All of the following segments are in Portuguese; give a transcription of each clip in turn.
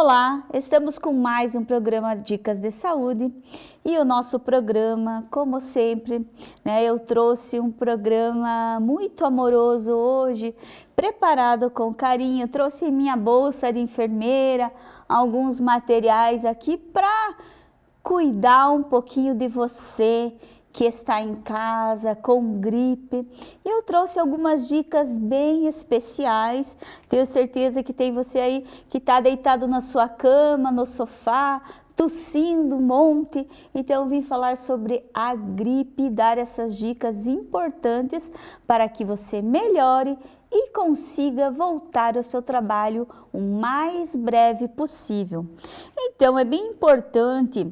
Olá, estamos com mais um programa Dicas de Saúde e o nosso programa, como sempre, né, eu trouxe um programa muito amoroso hoje, preparado com carinho, trouxe minha bolsa de enfermeira, alguns materiais aqui para cuidar um pouquinho de você, que está em casa com gripe. E eu trouxe algumas dicas bem especiais. Tenho certeza que tem você aí que está deitado na sua cama, no sofá, tossindo um monte. Então eu vim falar sobre a gripe e dar essas dicas importantes para que você melhore e consiga voltar ao seu trabalho o mais breve possível. Então é bem importante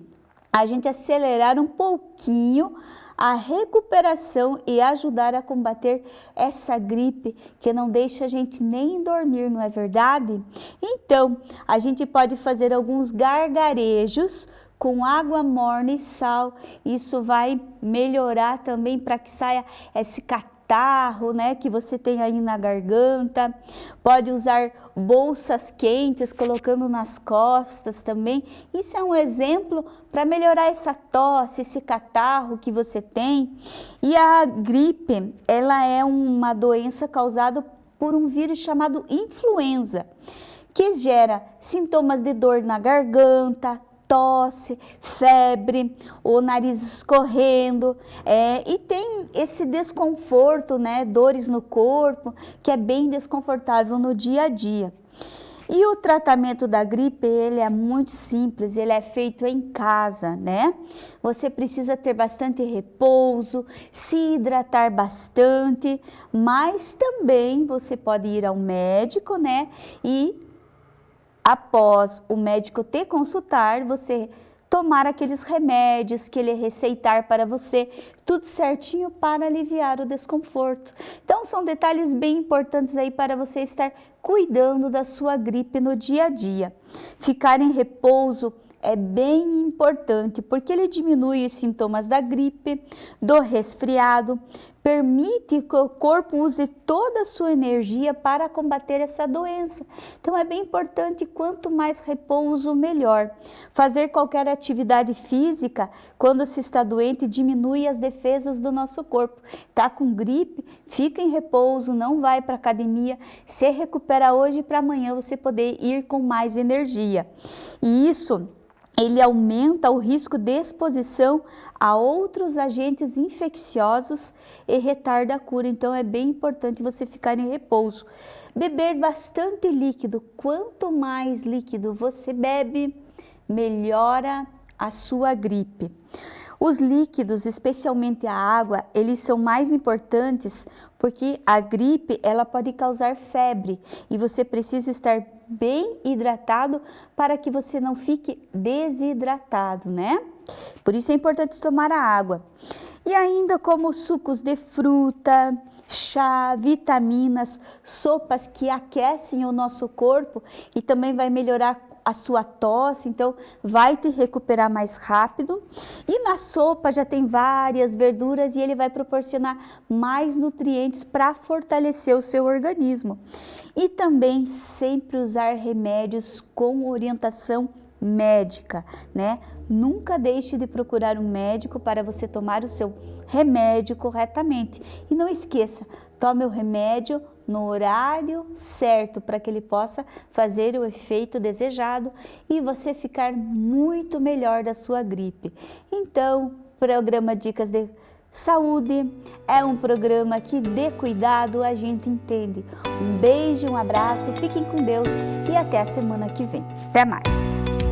a gente acelerar um pouquinho a recuperação e ajudar a combater essa gripe que não deixa a gente nem dormir, não é verdade? Então, a gente pode fazer alguns gargarejos com água morna e sal. Isso vai melhorar também para que saia esse catarro, né, que você tem aí na garganta. Pode usar bolsas quentes, colocando nas costas também. Isso é um exemplo para melhorar essa tosse, esse catarro que você tem. E a gripe, ela é uma doença causada por um vírus chamado influenza, que gera sintomas de dor na garganta, tosse, febre, o nariz escorrendo é, e tem esse desconforto, né, dores no corpo, que é bem desconfortável no dia a dia. E o tratamento da gripe, ele é muito simples, ele é feito em casa, né? Você precisa ter bastante repouso, se hidratar bastante, mas também você pode ir ao médico, né? E após o médico te consultar, você tomar aqueles remédios que ele receitar para você, tudo certinho para aliviar o desconforto. Então são detalhes bem importantes aí para você estar cuidando da sua gripe no dia a dia. Ficar em repouso é bem importante porque ele diminui os sintomas da gripe, do resfriado, permite que o corpo use toda a sua energia para combater essa doença. Então é bem importante, quanto mais repouso, melhor. Fazer qualquer atividade física, quando se está doente, diminui as defesas do nosso corpo. Está com gripe, fica em repouso, não vai para academia, se recupera hoje para amanhã você poder ir com mais energia. E isso ele aumenta o risco de exposição a outros agentes infecciosos e retarda a cura. Então é bem importante você ficar em repouso. Beber bastante líquido. Quanto mais líquido você bebe, melhora a sua gripe. Os líquidos, especialmente a água, eles são mais importantes porque a gripe ela pode causar febre e você precisa estar bem hidratado para que você não fique desidratado, né? Por isso é importante tomar a água. E ainda como sucos de fruta, chá, vitaminas, sopas que aquecem o nosso corpo e também vai melhorar a sua tosse, então vai te recuperar mais rápido. E na sopa já tem várias verduras e ele vai proporcionar mais nutrientes para fortalecer o seu organismo. E também sempre usar remédios com orientação médica, né? Nunca deixe de procurar um médico para você tomar o seu remédio corretamente. E não esqueça, tome o remédio no horário certo para que ele possa fazer o efeito desejado e você ficar muito melhor da sua gripe. Então, programa Dicas de Saúde é um programa que de cuidado a gente entende. Um beijo, um abraço, fiquem com Deus e até a semana que vem. Até mais!